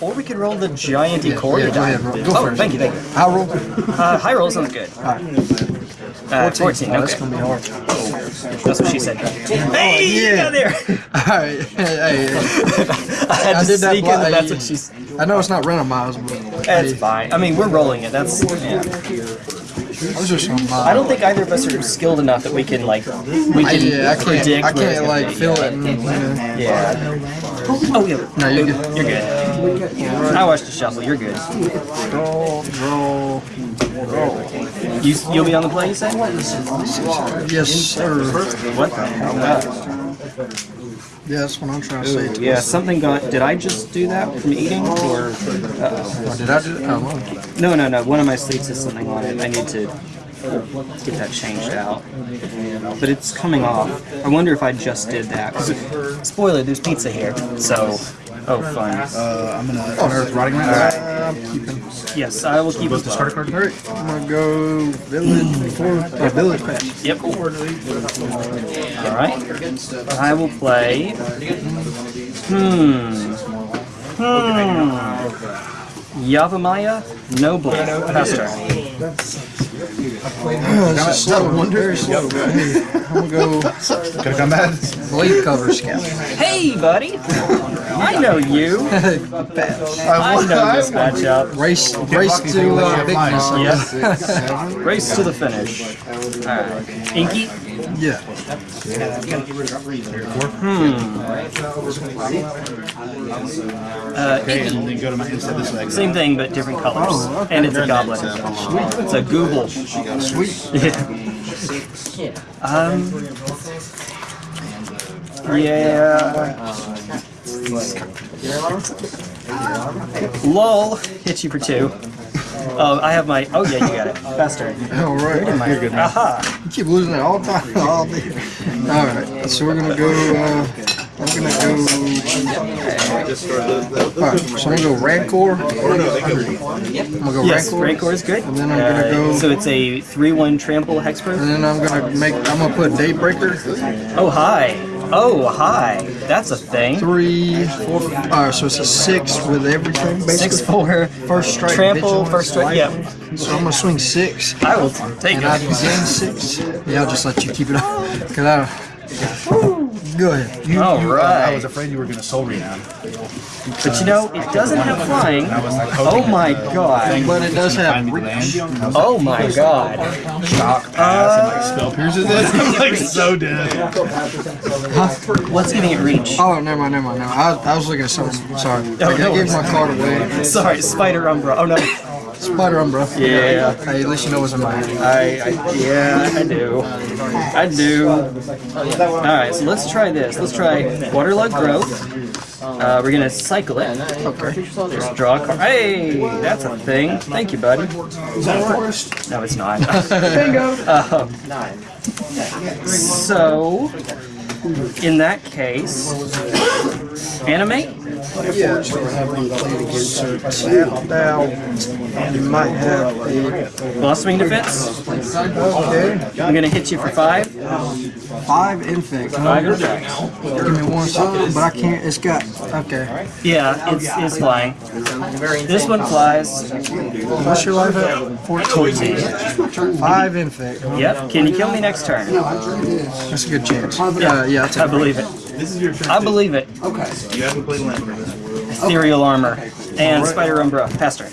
Or we could roll the giant Yeah, Ecoria yeah, die. Go oh, first. thank you, thank you. I'll roll. Uh, high roll sounds good. Uh, 14, Oh, that's gonna be hard. That's what she said. Hey, you yeah. got there! Alright, hey, hey, I had I to did that sneak in that that's what she's... I know it's not random miles, but That's hey, fine. I mean, we're rolling it. That's... Yeah. those are some. I don't think either of us are skilled enough that we can, like... We can yeah, I can't. predict I can't like feel it. You know. Yeah. Oh, yeah. No, you're good. You're good. I watched the shuffle. You're good. Roll, roll, roll. You, you'll be on the play, you say? Yes, sir. What the hell? Yeah, that's what I'm trying to say. Yeah, something got. Did I just do that from eating, or? Oh, did I do it? Oh, No, no, no. One of my sleeves has something on it. I need to get that changed out. But it's coming off. I wonder if I just did that. spoiler, there's pizza here. So, oh, fine. Uh, I'm gonna Oh, unearth rotting rats. I'm keeping. Yes, I will keep Both the it. starter card. Alright, I'm gonna go village before or village pass. Yep. All right. I will play. Hmm. Hmm. Yavimaya Noble Pester. This is slow, very slow. Hey, I'm gonna go Could have come bad. Gladecover Scout. Hey, buddy. I know you. I know this matchup. Race, race to uh, bigness. I Yeah. guess. Race to the finish. Alright. Inky? Yeah. Uh, Inky. and then go to my instead this way. Same thing, but different colors. Oh, okay. And it's a goblin. It's a Google. Sweet. Yeah. Um. Yeah. Lol. Hit you for two. Oh, I have my. Oh, yeah, you got it. Faster. All right. You're good. Aha. You keep losing it all the time. All day. All right. So we're gonna go. Uh, I'm gonna go. All right. So I'm gonna go Rancor. I'm gonna go Yes, Rancor. Rancor is good. And then I'm gonna Uh, go- So it's a 3-1 trample hexproof. And then I'm gonna make. I'm gonna put Daybreaker. Oh, hi. Oh, hi. That's a thing. Three, four. All right. So it's a six with everything. Basically. Six four. First strike. Trample. First strike. Yep. So I'm gonna swing six. I will take it And I gain six. Yeah, I'll just let you keep it up. Cause I. Go ahead. You, All you, uh, right. I was afraid you were gonna soul renown. But you know, it doesn't have flying. Like, Oh my god. But it does have Find me the reach. land. I was Oh my god. like, shock, pass, and like spell pierces it. I'm like so dead. What's giving it reach? Oh, never mind, never mind. No, I, I was looking at something. Sorry. Oh, I, I no gave my card away. Sorry, Spider Umbra. Oh no. Spider Umbra. Yeah. Hey, at least you know what's in my hand. I, I yeah, I do. I do. Alright, so let's try this. Let's try Waterlogged Grove. Uh, we're gonna cycle it. Okay. Just draw a card. Hey, that's a thing. Thank you, buddy. Is that a forest? No, it's not. Bingo. Um, so, in that case, animate. Yeah, so we're having to play against her. Tap down. You might have a. Blossoming defense. Okay. I'm gonna hit you for five. Five infect. Five attacks. Give me one second, but I can't. It's got. Okay. Yeah, it's, it's flying. This one flies. What's your life at? 14. Five infect. Yep. Can you kill me next turn? That's a good chance. Uh, yeah, I'll I take believe it. This is your turn. I believe it. Okay. You haven't played land for this. Ethereal armor and Spider Umbra. Pass turn.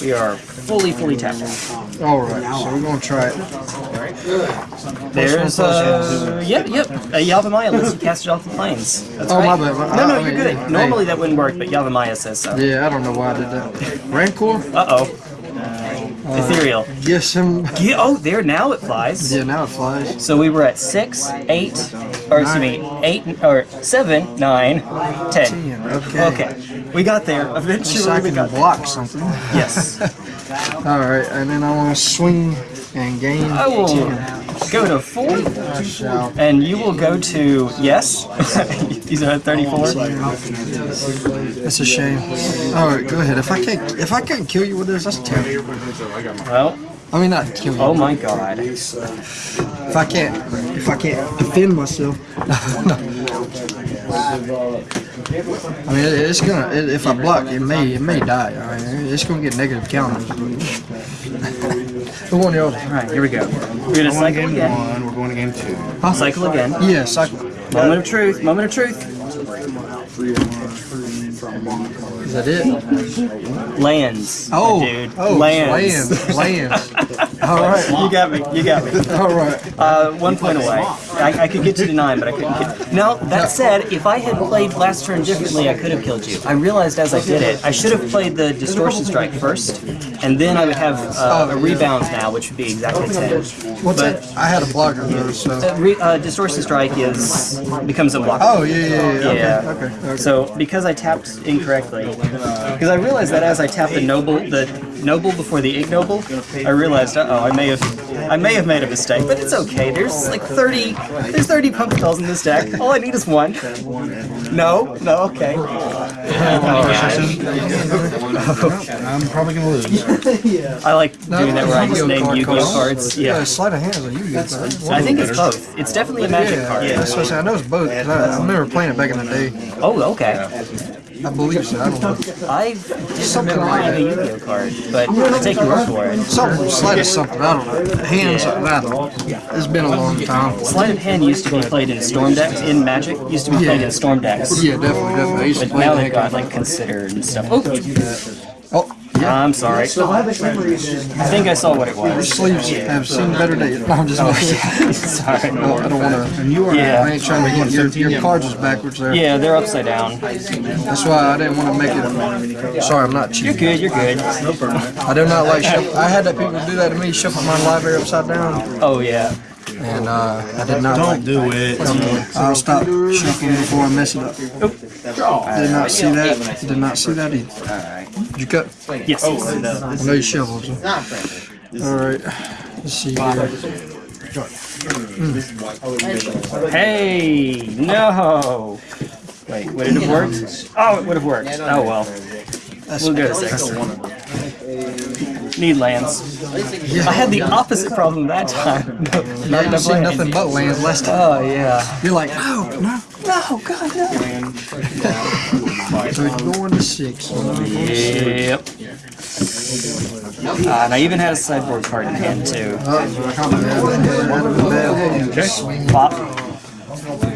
We are fully, fully tapped out. Alright, so we're gonna try it. There's uh, yep, yep. A Yavimaya lets you cast it off the planes. That's Oh, right. my bad. No, no, I you're mean, good. hey. Normally that wouldn't work, but Yavimaya says so. Yeah, I don't know why I did that. Rancor? Uh oh. Ethereal. Uh, yes, him. Yeah, oh, there now it flies. Yeah, now it flies. So we were at six, eight, or excuse me, eight or seven, nine, ten. Ten, okay. Okay, we got there. So I Eventually, we can got there. block something. Yes, Alright, and then I want to swing and gain I will 10. Go to four, and you will go to yes. These are at thirty-four. That's a shame. Alright, go ahead. If I can't, if I can't kill you with this, that's terrible. Well, I mean, not kill you. oh my god. If I can't, if I can't defend myself. I mean, it's gonna. It, if I block, it may it may die. I mean, it's gonna get negative counters. the one the other. All right, here we go. We're gonna Going cycle game again. one, we're going to game two. Cycle again. Yeah, cycle. Moment of truth. Moment of truth. Is that it? Lands. Oh, dude. oh, lands. lands, lands. All right, You got me. You got me. all right. Uh, one point away. I, I could get you to nine, but I couldn't get. Now that said, if I had played last turn differently, I could have killed you. I realized as I did it, I should have played the distortion strike first, and then I would have uh, a rebound now, which would be exactly ten. What's that? I had a blocker though, so. Uh, re, uh, distortion strike is becomes unblockable. Oh yeah, yeah, yeah. Yeah. Okay, okay. okay. So because I tapped incorrectly, because I realized that as I tapped the noble, the noble before the ignoble, I realized, uh oh, I may have, I may have made a mistake, but it's okay. There's like 30, there's 30 pumpkin spells in this deck. All I need is one. No, no, okay. I'm probably going to lose. I like doing that where I just name Yu-Gi-Oh cards. Yeah, Yeah. sleight of hand is a Yu-Gi-Oh card. I think it's both. It's definitely a magic Yeah, card. that's what I know it's both. I, I remember playing it back in the day. Oh, okay. I believe so. I don't know. I didn't remember having a Yu-Gi-Oh card, but I'll take your word for it. Something sleight of something. I don't know. Hands. I don't know. It's been a long time. Sleight of hand used to be played in storm decks in Magic. Used to be played Yeah. in storm decks. Yeah, definitely, definitely. I used to But play now they've got like consider and stuff. Oh, Oh, yeah. I'm sorry. I think I saw what it was. Sleeves have seen better days. No, I'm just kidding. sorry. No, I don't want to. And you are Yeah. I ain't trying to get your, your cards is backwards there. Yeah, they're upside down. That's why I didn't want to make it. Sorry, I'm not You're good. You're good. I do not like. I had that people do that to me, shuffle my library upside down, Oh yeah. and uh, I did not Don't do it. I'll stop shuffling before I mess it up. Did not see that. Did not see that either. Did you cut? Yes. I know you shuffled. So. All right. Let's see here. Hey, no. Wait, would it have worked? Oh, it would have worked. Oh well. We'll go to six. Need lands. I had the opposite problem that oh, time. No, Yeah, not enough see lands. nothing but lands last time. Oh yeah. You're like, no, no. No, God, no. So you're going to six. Yep. Uh, and I even had a sideboard card in hand too. Pop.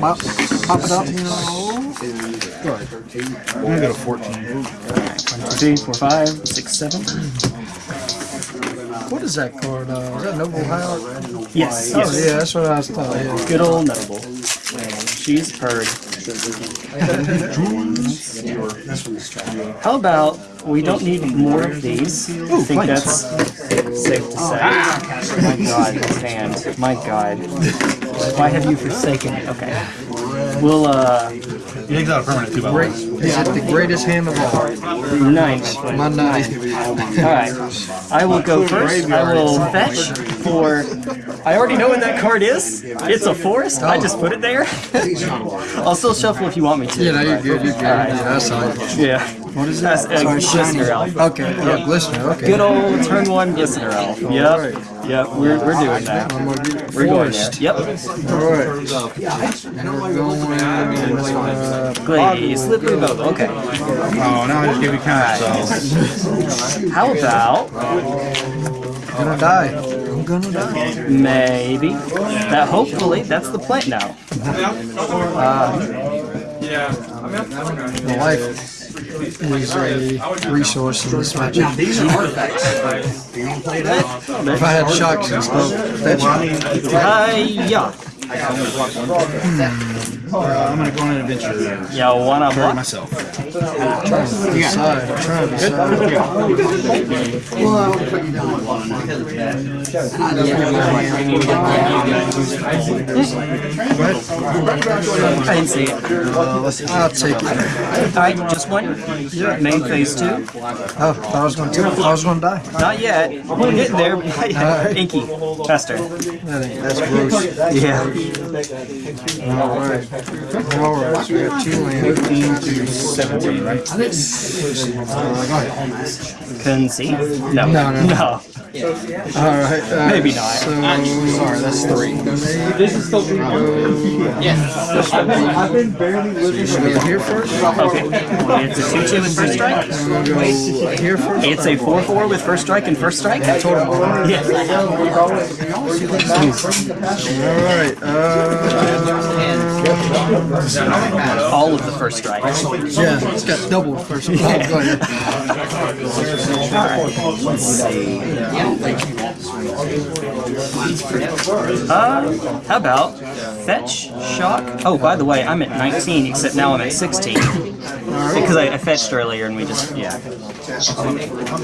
Pop, pop it up. I'm going to go to 14. Three, four, five, six, seven. What is that card? Uh, is that Noble Hierarch? Yes, Oh yes. yeah, that's what I was thought. Yeah. Good old noble. She's purred. How about we don't need more of these? I think that's safe to say. My God, this hand. My God. Why have you forsaken it? Okay. We'll, uh, He takes out a permanent too, by the way. Is it the greatest hand of all? nine. My nine. Alright. I will go first. I will fetch for. I already know what that card is. It's a forest. I just put it there. I'll still shuffle if you want me to. Yeah, no, you're good. You're good. Yeah, that's right. Yeah. What is That's that? a glistener elf. Okay, yeah, glistener. Okay. Good old turn one glistener elf. Yep. Yep. We're, we're doing that. I'm gonna get We're going there. Yep. All right. Going. Uh, Glaze. Slippery Bogle. Okay. Oh, now I just gave you counter spells. How about gonna die. I'm gonna die. maybe that? Hopefully, that's the plan now. My life is a resource in this matchup. If I had shocks and stuff, that's Hiya. Hmm. Uh, I'm to go on an adventure Yeah, wanna for block? myself. trying to decide. I'm trying to decide. I didn't see it. I'll take it. Alright, just one. Main phase two. Oh, I was gonna take. I was gonna die. Not yet. We're getting there. yet. Inky. Ain't, that's gross. Yeah. Alright. Alright, so we got two lands. 15 to 17, right? Conceive? No. No, no. No. All right. Uh, Maybe not. So, sorry, that's three. This is still three. Uh, yes. I've been barely living Should we here first? Okay. It's a 2 2 with first strike. Go here first. It's a 4 4 with first strike and first strike. I told. All Yeah. Uh, All of the first strikes. yeah, it's got double first. Oh, go ahead. Let's see. Uh, how about fetch, shock? Oh, by the way, I'm at 19, except now I'm at 16. Because I, I fetched earlier and we just, yeah.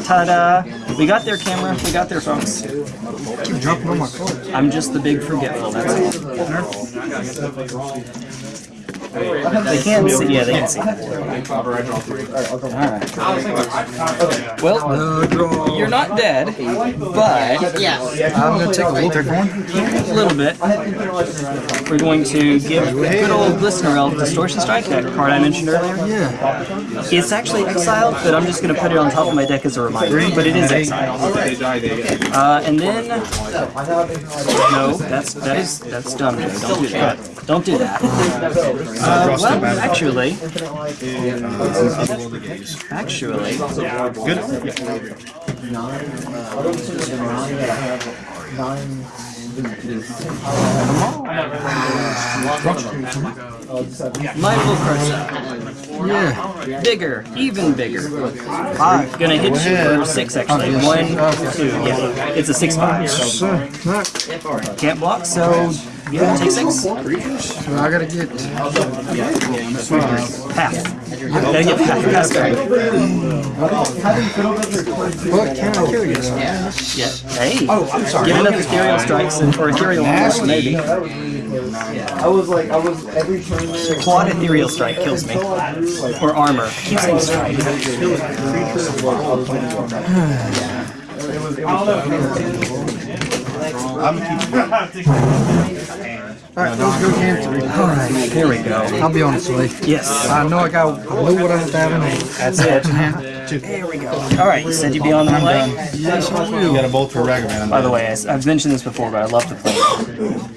Ta-da! We got their camera, we got their folks. Keep dropping on my cards. I'm just the big forgetful, that's all. They can't see, yeah, they can see. Alright. Well, Uh, draw. you're not dead, but I'm gonna take a look. a little bit. We're going to give good old Glistener Elf Distortion Strike, that card I mentioned earlier. Yeah. It's actually exiled, but I'm just going to put it on top of my deck as a reminder, but it is exiled. Uh, and then, no, that's, that is, that's dumb. Don't do that. Don't do that. Uh, well, actually, actually, my little person. Yeah. Bigger, even bigger. Five. Gonna hit you for six actually. One, two, yeah. It's a six five. So, Can't block, so yeah, take six. so I gotta get. Half. Gotta get half past turn. What can I kill you? though? Yeah. Hey. Oh, I'm sorry. Give enough ethereal strikes and or ethereal armor, maybe. I was like, I was every turn there. Quad ethereal strike kills me. Or armor. Keep saying strike. All right, let's go game three. All right, here we go. I'll be honest with you. Yes. I know I got I know what I was having. That's it. Here we go. All right, you said you'd be on that way. Yes, I You got a bolt for Ragavan. By the way, I- I've mentioned this before, but I love to play.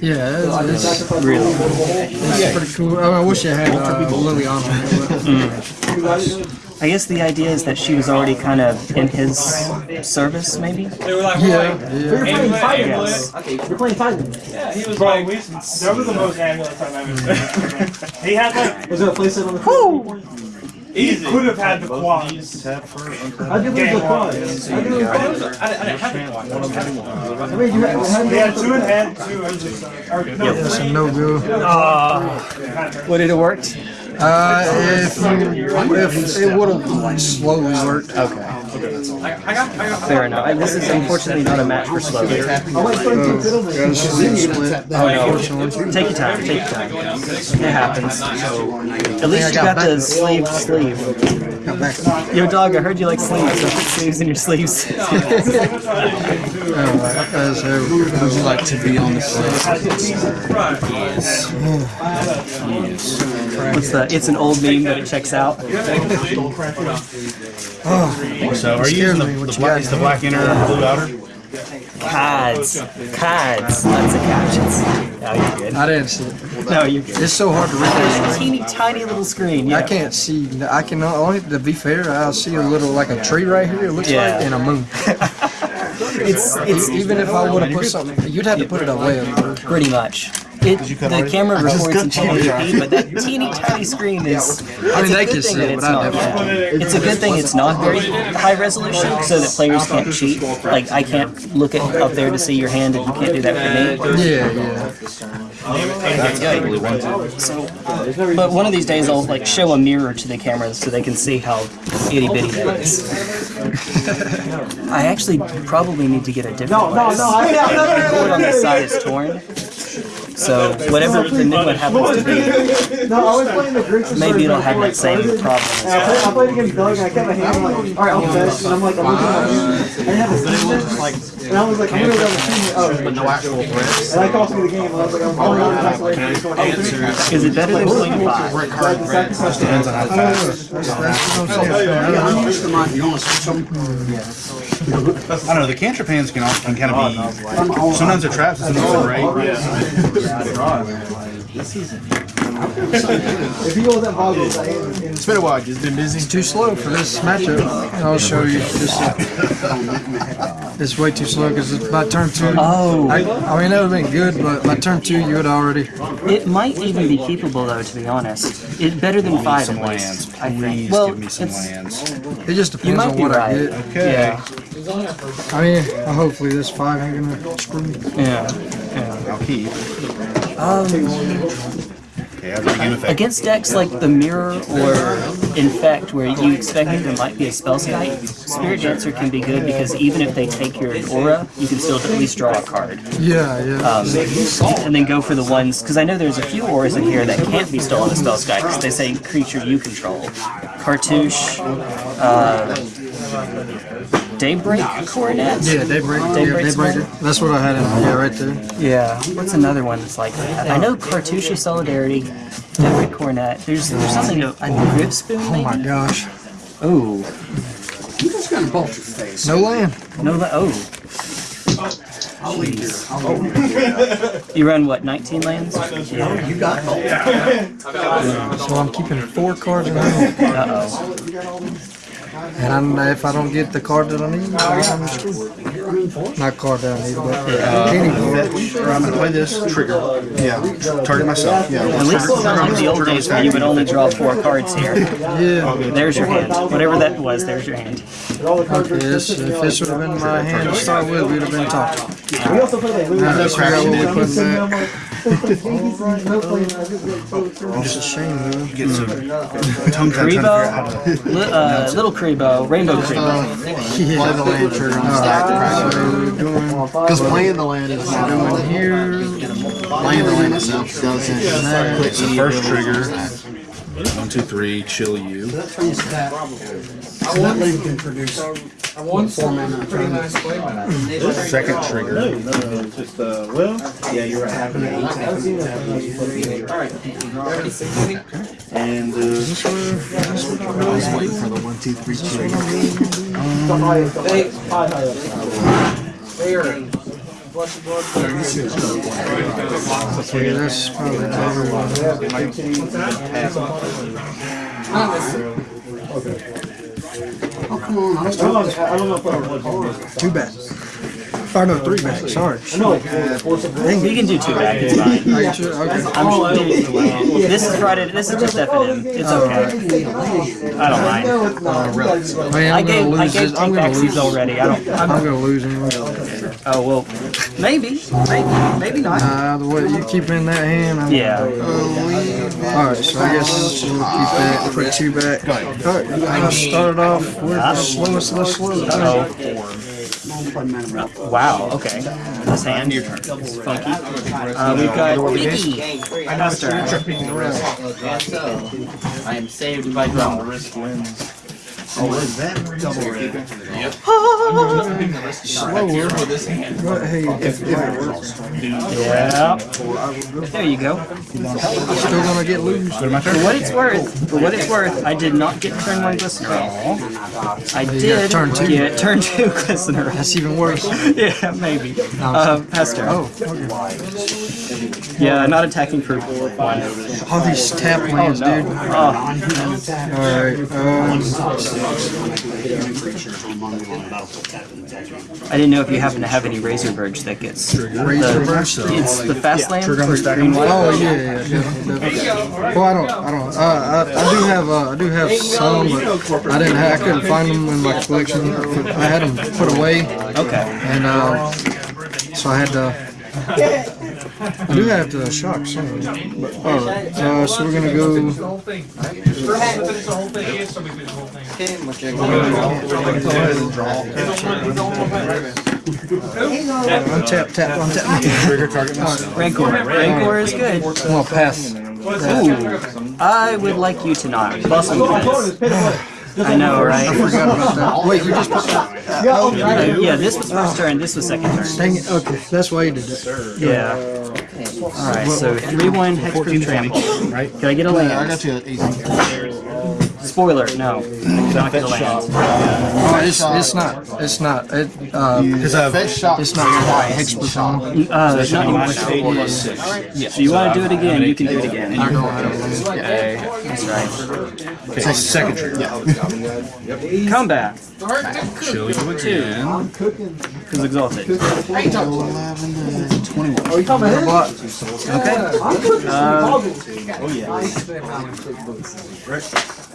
Yeah, it's, it's, Really. it's pretty cool. I, mean, I wish I had uh, Lily on there. I guess the idea is that she was already kind of in his service, maybe. Yeah, yeah. Yes. You're playing Titan. He was like, we, that was the most ambulance I've ever seen. he had like, Was there a playset on the he could have had the quads. I did lose the quads. I did lose the quads. I mean, you had, you had He had two in hand, two in the or no, That's three. a no go. Would it have worked? Uh, if if it would have slowly worked. Okay. Fair enough. This is unfortunately not a match for slow beer. A Take your time. Take your time. It happens. At least you got the sleeve sleeve. Got back. Yo, dog. I heard you like sleeves. So put sleeves in your sleeves. Alright, as ever. Would you like to be on the set? What's the? It's an old meme, but it checks out. oh, So are you using the, me, what the black, the black inner and the blue outer? Cards. Cards. Lots of captions. No, you're good. I didn't see it. No, you're good. It's so hard to read this. Teeny tiny little screen. I can't see. I can only to be fair. I see a little like a tree right here. It looks Yeah. like and a moon. It's it's Even if I would have put something, you'd have to put it away. pretty much. It, the camera records in 1080p, but that teeny tiny screen is. I mean, it's a they good can see it, it's but I never. yeah. It's a good thing it's not very high resolution, so that players can't cheat. Like I can't look at up there to see your hand, and you can't do that for me. Yeah, yeah. That's good. So, but one of these days I'll like show a mirror to the camera so they can see how itty bitty that is. I actually probably need to get a different No, no, no. I, The cord on this side is torn. So whatever the new one happens to be, No, I was playing the Grixis. Maybe it'll have that same problem as And I played, I played against Doug and I kept my hand I'm like, alright, I'll fetch. And I'm like, I'm looking at my hand. I didn't have a season. Like, and I was like, I'm gonna go down the season. Oh, but no actual threats. And I cost me the game. And I was like, I'm going to the away from this going out. Is it better than playing five? So I had to sacrifice the- I'm used to mine. You want to switch them? I don't know. The cantrip hands can often kind of be. Oh, sometimes they're traps, sometimes they're great. If he wasn't boggles, I am. It's been a while. Just been busy. It's too slow for this matchup. I'll show you. This, uh, it's way too slow because it's by turn two. Oh. I, I mean, that would have been good, but by turn two, you would already. It might even be keepable though, to be honest. It better than five Some at lands. least. I think. Please Well, give me some lands. It just depends on be what I get. Okay. Yeah. I mean, hopefully this five ain't gonna screw me. Yeah. Yeah. I'll keep. Um, Okay, I'll bring in effect. against decks like the Mirror or Infect, where you expect that there might be a Spellskite, Spirit Dancer can be good because even if they take your aura, you can still at least draw a card. Yeah, yeah. Um, and then go for the ones, because I know there's a few auras in here that can't be stolen as Spellskite, because they say creature you control. Cartouche, uh, Daybreak Coronet? yeah, Daybreak. Yeah, Daybreaker. That's what I had in Yeah, right there. Yeah. What's another one that's like that? I know Cartouche Solidarity, Daybreak Coronet. There's there's something to a Grip Spoon Oh my gosh. Oh. You just got a bolt your face. No land. No la- oh. You run what, 19 lands? Yeah. You got bolt. So I'm keeping four cards in hand. Uh. And I'm, if I don't get the card that I need, I'm screwed. Not card that I need, but any card. Or I'm gonna play this trigger. Yeah. Target myself. Yeah. At least it's not like the old days where you would only draw four cards here. Yeah. There's your hand. Whatever that was, there's your hand. All the cards were Yes, if this would have been my hand to start with, we'd have been talking. We also played like Now Lose. we got what we put I'm back. Like, no playing. I just like so so- It's a shame, though. Get some tongue trying to figure out how to. Karibo, li- uh, Little Karibo, Rainbow Karibo. Yeah. the land trigger on Alright, so we're doing Because playing the land is not doing here. Playing the land itself doesn't. It's the first trigger. One, two, three. Chill you. That land can produce four mana turn. Second trigger. No, no, Just uh, well, yeah, you're right. And uh, I was waiting for the one, two, three, two. High, high up. Okay, that's probably. Oh, come on. I was I don't know, I don't know if I. Two backs. Or no, three backs, sorry. No, uh, four can do two back, it's fine. Are you sure? Okay. I'm sure, this is Friday, this is just F and M. It's okay. I don't mind. Not. Man, I I'm gave, gonna I lose gave. I'm take gonna lose. already. I don't, I'm I'm, gonna lose anyway. Oh, well, maybe, maybe, maybe not. Uh, the way you keep in that hand, I'm Yeah. Alright, so I guess we'll keep that, put two back. Alright, I started off with the slowest of the slow. Oh. Wow, okay. This hand, your turn. Funky. Uh, we've got Mickey. I am saved by drama. Risk wins. Slower. But hey, if, if it works, Yeah. There you go. still gonna get loose. For what it's worth, for what it's worth, I did not get turn one glistener. I did turn two. get turn two glistener. That's even worse. yeah, maybe. Uh, Hester. Oh, okay. Yeah, not attacking for one. All these tap lands, no. dude. Oh, Alright, um, I didn't know if you happen to have any Razor Verge that gets Razor the, Verge? It's the fast land Trigger on stack. Oh yeah, yeah, definitely, definitely. Well, I don't, I don't. Uh, I, I do have, uh, I do have some, but I didn't, have, I couldn't find them in my collection. I had them put away, Okay. and uh, so I had to. I do have the shock some. But, all right, uh, so we're gonna go. Untap, tap, untap. Trigger target. Rancor. Rancor is good. I'm gonna pass. Ooh, I would like you to not. Bustle. I know, right? I forgot about that. Wait, you just put that? Uh, yeah, this was first turn, this was second turn. Dang it. Okay, that's why you did that. Yeah. Alright, so 3 1 hexproof trample. Right? Can I get a land? I got you at easy. Spoiler, no. I don't get a land. Oh, it's it's not. It's not. It uh, Because I've it's not quite hex percent. Uh, it's not anymore. So you want to do it again, you can do it again. I know. I don't know. Okay, that's right. okay, second trigger. Combat. Show you again. Who's exalted? 11 to 21. Are you talking about But Okay.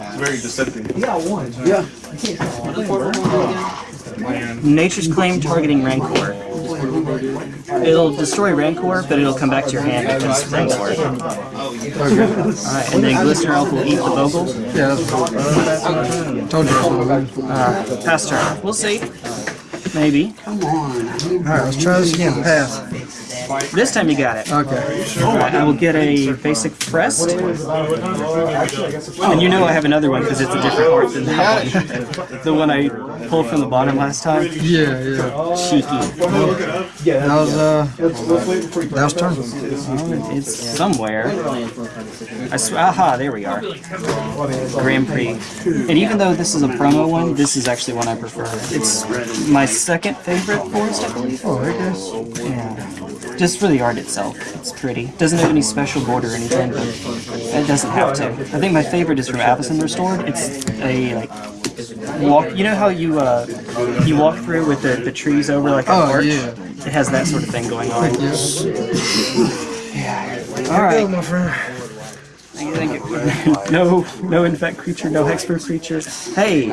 Uh, Very deceptive. Yeah, one. Yeah. Nature's Claim targeting Rancor. It'll destroy Rancor, but it'll come back to your hand because Rancor. Alright, and then Glistener Elf will eat the Bogle. yeah, that's told you. Uh, pass turn. We'll see. Maybe. Come on. All right, let's try this again. Pass. This time you got it. Okay. I will get a basic Frest. And you know I have another one because it's a different art than that one. the one I pulled from the bottom last time. Yeah, yeah. Cheeky. That was uh, Let's, let's wait for that was turn. It's somewhere. I sw- aha, there we are. Grand Prix. And even though this is a promo one, this is actually one I prefer. It's my second favorite forest, I believe. Oh, okay. Yeah. Just for the art itself. It's pretty. Doesn't have any special border or anything, but it doesn't have to. I think my favorite is from Avacyn Restored. It's a like walk. You know how you uh you walk through with the, the trees over like a Oh, arch? yeah. It has that sort of thing going on. Yes. All right. my friend. Thank you, thank you. no, no infect creature, no hexproof creature. Hey,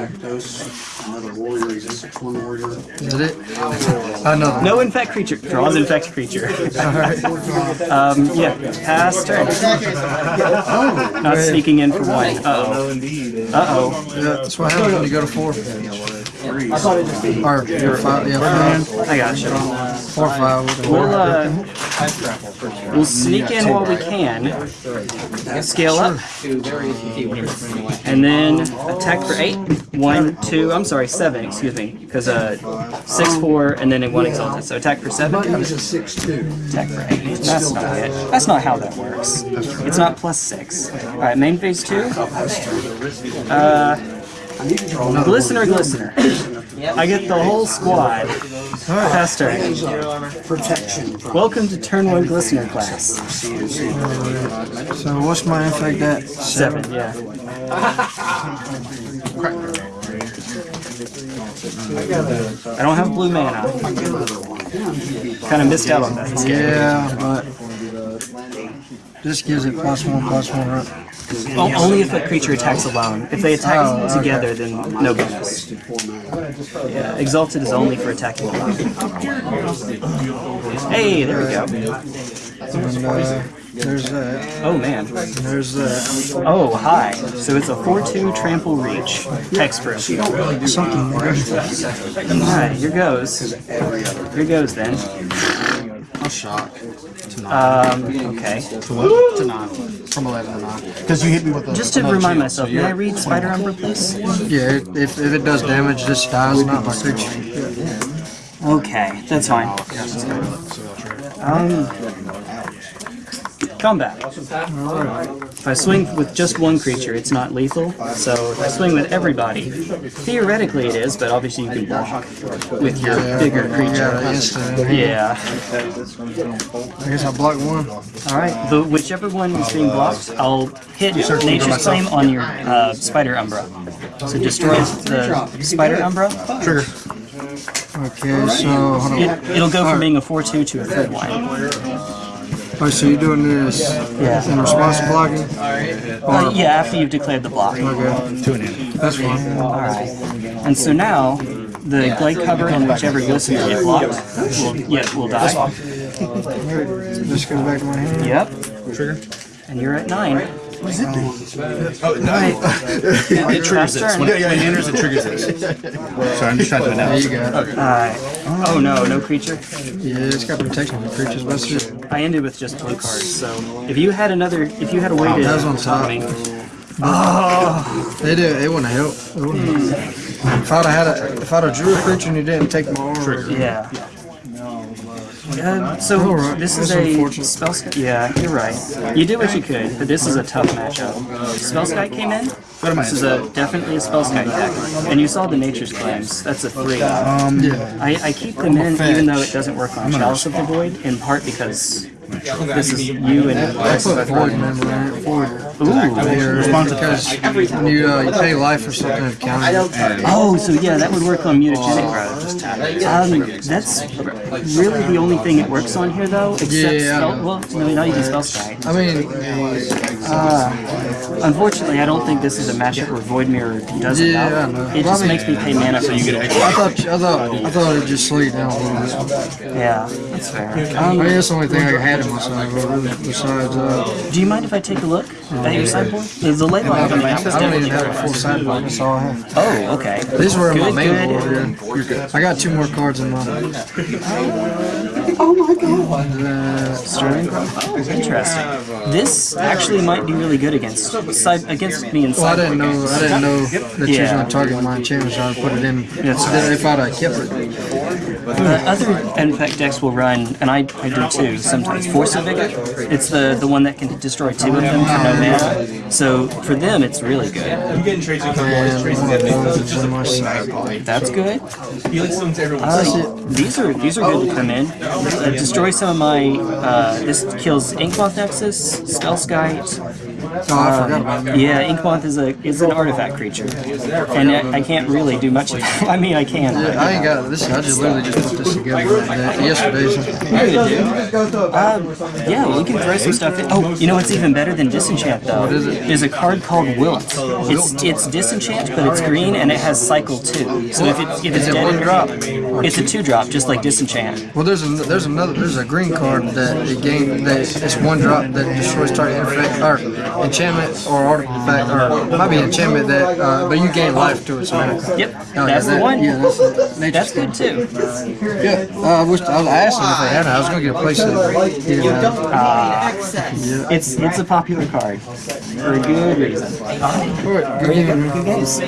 Another warrior. He's a 6 1 warrior. Is it? Another. no infect creature. Draws infect creature. Alright. um, yeah, pass turn. Not sneaking in for one. Uh oh. Uh oh. Yeah, that's what happens when you go to four. I thought it just be. Or you're five. Yeah, five. I gotcha. Four, or five. We'll uh, we'll sneak in while we can. Scale up, and then attack for eight. One, two. I'm sorry, seven. Excuse me, because uh, six, four, and then in one exalted. So attack for seven. Six two. Attack for eight. That's not it. That's not how that works. It's not plus six. All right, main phase two. Uh, glistener, glistener. I get the whole squad. Pass turn. Protection. Welcome to turn one glistener class. So what's my effect at? Seven, yeah. I don't have blue mana. Kind of missed out on that. Yeah, but this gives it plus one, plus one, right? O- Only if a creature attacks alone. If they attack Oh, okay. together, then no bonus. Yeah, Exalted is only for attacking alone. Hey, there we go. And uh, there's a... Oh man. There's a... Oh, hi. So it's a 4-2 trample reach. Hexproof. Something there. Alright, here goes. Here goes then. I'll shock. To 9. Um, okay. to 9. From 11 to 9. Because you hit me with the. Just to remind shield, myself, so may I you're- read Spider Umbra, please? Yeah, if, if it does damage, this dies, not my creature. Okay, that's fine. Um, combat. If I swing with just one creature, it's not lethal. So if I swing with everybody, theoretically it is, but obviously you can block with your bigger creature. instant. in here. Yeah. I guess I block one. All right. The whichever one is being blocked, I'll hit Nature's Claim on your uh, Spider Umbra. So destroy the Spider Umbra. Trigger. Okay, so hold on. It, it'll go from being a 4-2 to a 3-1. Oh, so you're doing this Yeah. in response to blocking? Uh, yeah, after you've declared the block. Okay, Two and in. that's fine. Alright. And so now, the Gladecover and whichever glistener get blocked will, yeah, will die. This goes back to my hand. Yep. Trigger. And you're at 9. Oh, oh no. it, it triggers this. When, yeah, yeah, it enters, it triggers this. Sorry, I'm just trying to do it. There you go. it. Alright. Oh no, no creature. Yeah, it's got protection for creatures. That's it. I ended with just blue cards, so if you had another, if you had a way oh, to that was on top. me, oh. They did. It wouldn't help. It wouldn't. Hmm. If I'd have had a, if I'd have drew a creature and you didn't take my armor, yeah. Uh, so Alright, this is a unfortunate. spell. Yeah, you're right. You did what you could, but this is a tough matchup. Spellskite came in. Go to This is a definitely a Spellskite deck, and you saw the Nature's Claims. That's a three. Um, yeah. I, I keep them in even though it doesn't work on Chalice of the Void, in part because this is you and I put void mirror in it. Void. Ooh. Here, because when you uh, you pay life for something to count. Oh, so yeah, that would work on mutagenic growth. Um, that's really the only thing it works on here, though. Except Yeah, I spell, know. well, no, not even Spellskite. I mean, Unfortunately, I don't think this is a matchup where Void Mirror does Yeah, enough. I know. It Well, just makes me pay mana so you get I thought I thought I thought it'd just slow you down a little bit. Yeah, that's fair. I Um, mean, that's the only thing I had in my sideboard, really, besides, uh, do you mind if I take a look at your sideboard? There's a late line on the map. I don't even have a full sideboard. That's all I have. Oh, okay. These were in my Good, main good. board. Yeah. I got two more cards in my. God. Sterling Grove? Interesting. This actually might be really good against side, against me in Well, I didn't know. I didn't know that you was gonna target my so I put it in. Then if I'd have kept it, The other infect decks will run, and I, I do too sometimes. Force of Vigor. It's the the one that can destroy two of them for no mana. So for them, it's really good. I'm getting trades with and one of those is in. That's good. Felix owns everyone. Uh, these are these are good to come in. Uh, destroy some of my. Uh, this kills Inkmoth Nexus, Spellskite. Oh, I forgot about that. Yeah, Inkmoth is a is an artifact creature, and I, I can't really do much. Of I mean, I can. but- I ain't got this. I just literally just put this together yesterday. So. Um, yeah, we can throw some stuff in. Oh, you know what's even better than Disenchant though? What is it? There's a card called Wilt. It's it's Disenchant, but it's green and it has Cycle two. So if it's if it's Is it dead one and drop? it's a two drop, just like Disenchant. Well, there's a there's another there's a green card that it gain that it's one drop that destroys target infect or enchantment or artifact or it might be enchantment that uh, but you gain life to its mana. Yep, Oh, yeah, that's the that- one. Yeah, that's, nature's That's good too. Yeah, uh, I wish I was asking if they had it. I was gonna get a place to. He didn't have. Uh, It's it's a popular card for a good reason. Alright, good game. Good games.